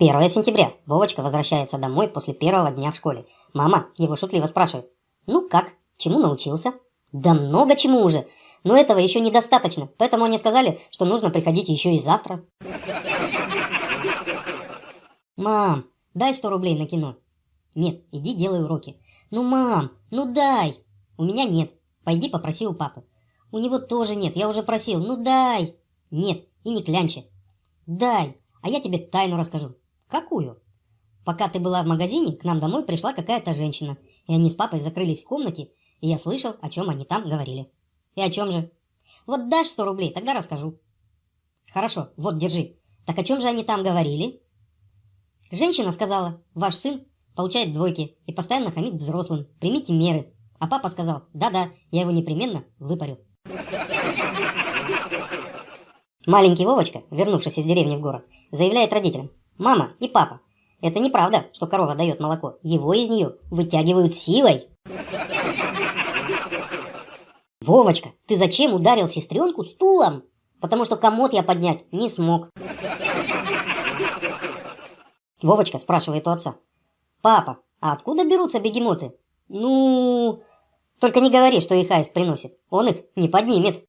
1 сентября. Вовочка возвращается домой после первого дня в школе. Мама его шутливо спрашивает. Ну как, чему научился? Да много чему уже. Но этого еще недостаточно, поэтому они сказали, что нужно приходить еще и завтра. Мам, дай 100 рублей на кино. Нет, иди делай уроки. Ну, мам, ну дай. У меня нет. Пойди попроси у папы. У него тоже нет, я уже просил. Ну дай. Нет, и не клянчи. Дай, а я тебе тайну расскажу. Какую? Пока ты была в магазине, к нам домой пришла какая-то женщина, и они с папой закрылись в комнате, и я слышал, о чем они там говорили. И о чем же? Вот дашь сто рублей, тогда расскажу. Хорошо, вот, держи. Так о чем же они там говорили? Женщина сказала, ваш сын получает двойки и постоянно хамит взрослым. Примите меры. А папа сказал, да-да, я его непременно выпарю. Маленький Вовочка, вернувшись из деревни в город, заявляет родителям, мама и папа, это неправда, что корова дает молоко. Его из нее вытягивают силой. Вовочка, ты зачем ударил сестренку стулом? Потому что комод я поднять не смог. Вовочка спрашивает у отца. Папа, а откуда берутся бегемоты? Ну, только не говори, что их аист приносит. Он их не поднимет.